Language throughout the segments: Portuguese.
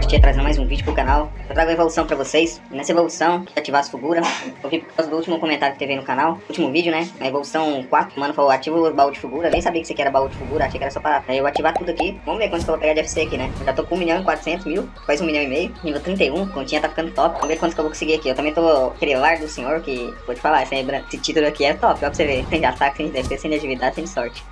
Tia trazendo mais um vídeo pro canal. Eu trago a evolução pra vocês. Nessa evolução, ativar as figuras. Eu vi por causa do último comentário que teve aí no canal. Último vídeo, né? Na evolução 4, o mano falou, ativa o baú de figura. Nem sabia que isso aqui era baú de figura, achei que era só aí eu ativar tudo aqui. Vamos ver quanto que eu vou pegar de FC aqui, né? Eu já tô com 1 milhão e 400 mil, quase 1 milhão e meio. Nível 31, continha tá ficando top. Vamos ver quanto que eu vou conseguir aqui. Eu também tô aquele lar do senhor que, vou te falar, esse, esse título aqui é top, ó pra você ver. Sem ataque, sem defesa, sem atividade, sem sorte.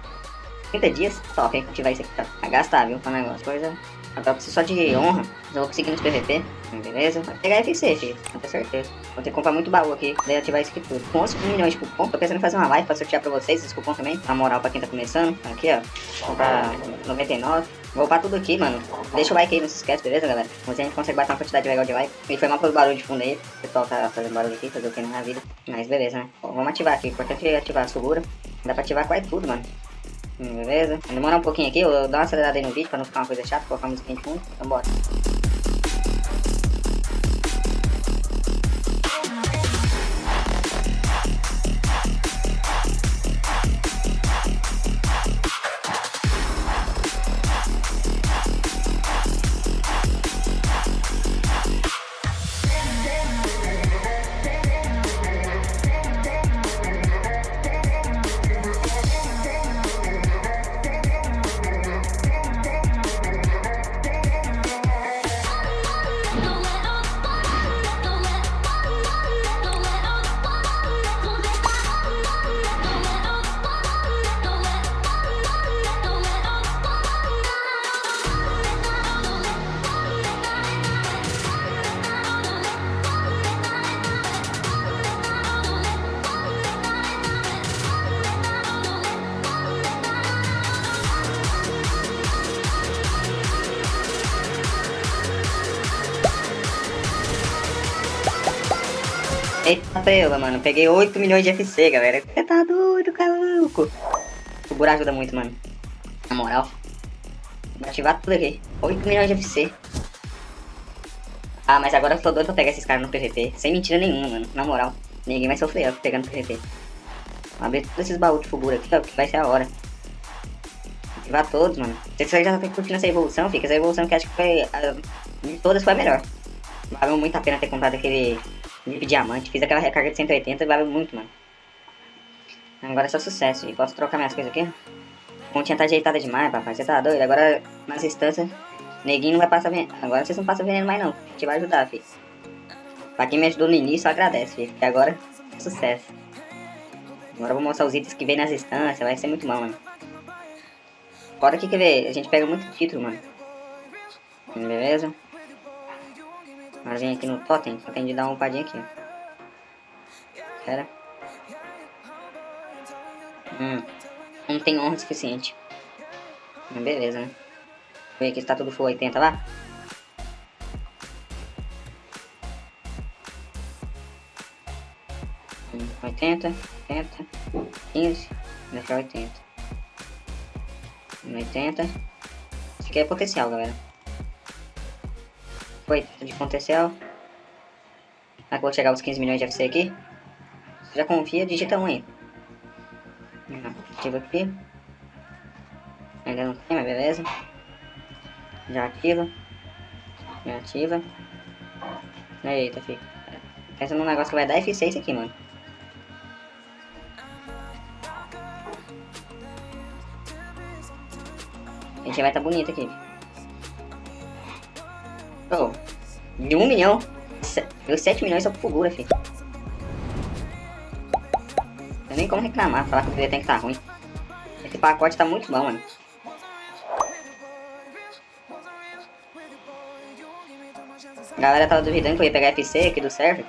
30 dias, top, hein? Ativar isso aqui, tá? Vai gastar, viu? Pra negócio. Coisa Agora preciso só de honra. Já vou conseguir nos PVP. Beleza? Vai pegar FC, filho. Com certeza. Vou ter que comprar muito baú aqui. Daí ativar isso aqui tudo. Com 11 milhões de cupom. Tô pensando em fazer uma live pra sortear pra vocês esse cupom também. Na moral pra quem tá começando. Aqui, ó. Comprar 99. Vou upar tudo aqui, mano. Deixa o like aí, não se esquece, beleza, galera? Mas a gente consegue bater uma quantidade legal de like. E foi mal pelo barulho de fundo aí. O pessoal tá fazendo barulho aqui, fazer o que na vida. Mas beleza, né? Bom, vamos ativar aqui. Importante é ativar a segura. Dá pra ativar quase tudo, mano. Beleza? Vai demorar um pouquinho aqui, eu dar uma acelerada aí no vídeo pra não ficar uma coisa chata, colocar uma musiquinha de fundo. Então bora. Eita pela, mano. Peguei 8 milhões de FC, galera. Você tá doido, caluco. O buraco ajuda muito, mano. Na moral. Vou ativar tudo aqui. 8 milhões de FC. Ah, mas agora eu tô doido pra pegar esses caras no PVP. Sem mentira nenhuma, mano. Na moral. Ninguém vai sofrer ó, pegando PVP. Vou abrir todos esses baús de figura aqui, ó, que vai ser a hora. Ativar todos, mano. Vocês já tá curtindo essa evolução, fica. Essa evolução que acho que foi... de todas foi a melhor. Valeu muito a pena ter comprado aquele VIP diamante. Fiz aquela recarga de 180 e valeu muito, mano. Agora é só sucesso. E posso trocar minhas coisas aqui? A pontinha tá ajeitada demais, papai. Você tá doido? Agora, nas instâncias, neguinho não vai passar veneno. Agora vocês não passam veneno mais, não. A gente vai ajudar, filho. Pra quem me ajudou no início, agradece, filho. Porque agora, é sucesso. Agora eu vou mostrar os itens que vem nas instâncias. Vai ser muito bom, mano. Fora que, quer ver, a gente pega muito título, mano. Beleza? Agora vem aqui no totem, tem de dar uma umpadinha aqui. Espera. Hum. Não tem honra suficiente. Beleza, né? Vê aqui se tá tudo full 80 lá. Hum, 80, 80, 15, deixar 80. 80. Isso aqui é potencial, galera. Foi, de potencial. Agora vou chegar aos 15 milhões de FC aqui. Você já confia, digita 1 aí. Ativa aqui. Ainda não tem, mas beleza. Já ativa. Já ativa. Eita, fica. Pensa num negócio que vai dar eficiência aqui, mano. A gente vai estar tá bonito aqui. Oh, de 1 milhão, deu 7 milhões só por figura, filho. Não nem como reclamar, falar que o tem que tá ruim. Esse pacote tá muito bom, mano. A galera tava duvidando que eu ia pegar FC aqui do server.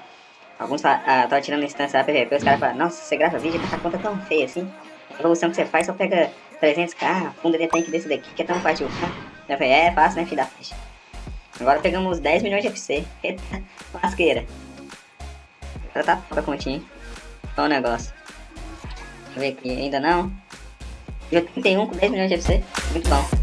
Alguns ah, tava tirando instância da PVP, os caras falaram, nossa, você grava vídeo com essa conta tão feia assim. A evolução que você faz só pega 300k, fundo de tanque desse daqui, que é tão fácil. Eu falei, é, é fácil, né, filho da faixa. Agora pegamos 10 milhões de FC. Eita, lasqueira. Agora tá pra continha, hein? Qual o negócio? Deixa eu ver aqui, ainda não. Dia 31 com 10 milhões de FC. Muito bom.